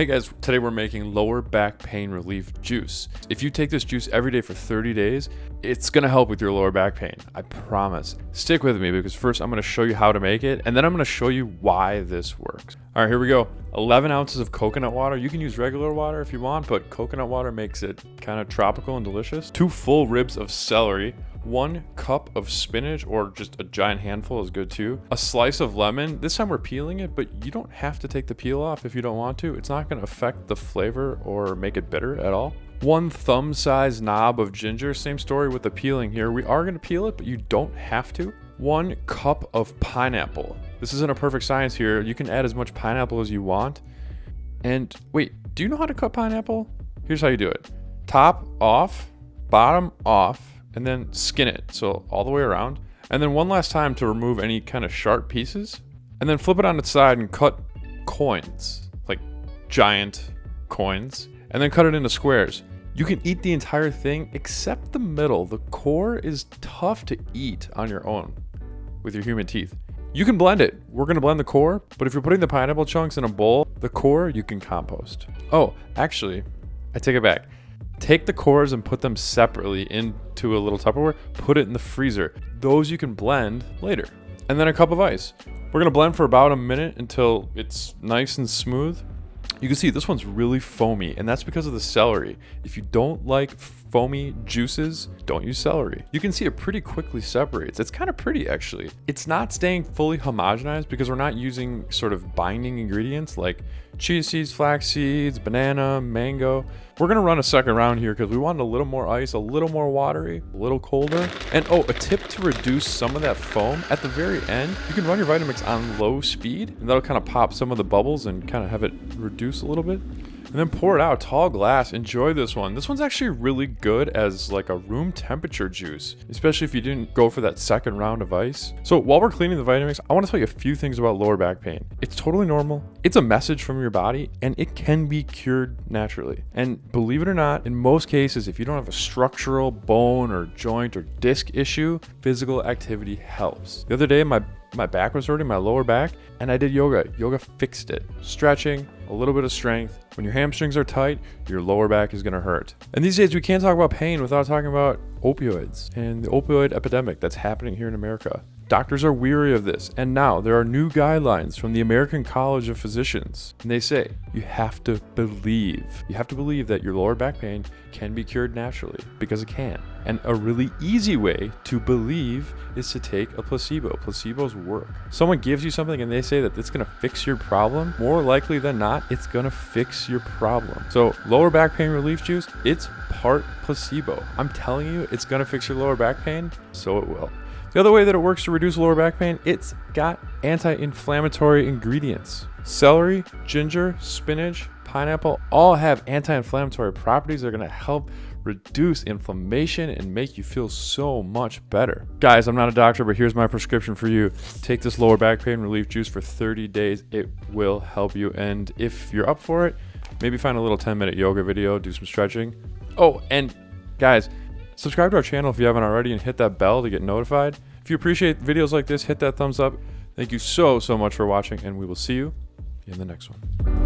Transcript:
Hey guys, today we're making lower back pain relief juice. If you take this juice every day for 30 days, it's gonna help with your lower back pain. I promise. Stick with me because first I'm gonna show you how to make it and then I'm gonna show you why this works. All right, here we go. 11 ounces of coconut water. You can use regular water if you want, but coconut water makes it kind of tropical and delicious. Two full ribs of celery, one cup of spinach or just a giant handful is good too. A slice of lemon. This time we're peeling it, but you don't have to take the peel off if you don't want to. It's not going to affect the flavor or make it bitter at all. One thumb size knob of ginger. Same story with the peeling here. We are going to peel it, but you don't have to. One cup of pineapple. This isn't a perfect science here. You can add as much pineapple as you want. And wait, do you know how to cut pineapple? Here's how you do it. Top off, bottom off, and then skin it. So all the way around. And then one last time to remove any kind of sharp pieces. And then flip it on its side and cut coins, like giant coins, and then cut it into squares. You can eat the entire thing except the middle. The core is tough to eat on your own with your human teeth. You can blend it. We're gonna blend the core, but if you're putting the pineapple chunks in a bowl, the core you can compost. Oh, actually, I take it back. Take the cores and put them separately into a little Tupperware, put it in the freezer. Those you can blend later. And then a cup of ice. We're gonna blend for about a minute until it's nice and smooth. You can see this one's really foamy, and that's because of the celery. If you don't like foamy juices, don't use celery. You can see it pretty quickly separates. It's kind of pretty actually. It's not staying fully homogenized because we're not using sort of binding ingredients like chia seeds, flax seeds, banana, mango. We're gonna run a second round here because we want a little more ice, a little more watery, a little colder. And oh, a tip to reduce some of that foam, at the very end, you can run your Vitamix on low speed and that'll kind of pop some of the bubbles and kind of have it reduce a little bit and then pour it out tall glass. Enjoy this one. This one's actually really good as like a room temperature juice especially if you didn't go for that second round of ice. So while we're cleaning the vitamix i want to tell you a few things about lower back pain. It's totally normal. It's a message from your body and it can be cured naturally. And believe it or not in most cases if you don't have a structural bone or joint or disc issue physical activity helps. The other day my my back was hurting, my lower back, and I did yoga. Yoga fixed it. Stretching, a little bit of strength. When your hamstrings are tight, your lower back is gonna hurt. And these days, we can't talk about pain without talking about opioids and the opioid epidemic that's happening here in America. Doctors are weary of this, and now there are new guidelines from the American College of Physicians. And they say you have to believe. You have to believe that your lower back pain can be cured naturally because it can. And a really easy way to believe is to take a placebo. Placebos work. Someone gives you something and they say that it's going to fix your problem. More likely than not, it's going to fix your problem. So, lower back pain relief juice, it's part placebo. I'm telling you, it's going to fix your lower back pain, so it will. The other way that it works to reduce lower back pain, it's got anti-inflammatory ingredients. Celery, ginger, spinach, pineapple all have anti-inflammatory properties that are to help reduce inflammation and make you feel so much better. Guys, I'm not a doctor, but here's my prescription for you. Take this lower back pain relief juice for 30 days. It will help you. And if you're up for it, maybe find a little 10 minute yoga video, do some stretching. Oh, and guys, Subscribe to our channel if you haven't already and hit that bell to get notified. If you appreciate videos like this, hit that thumbs up. Thank you so, so much for watching and we will see you in the next one.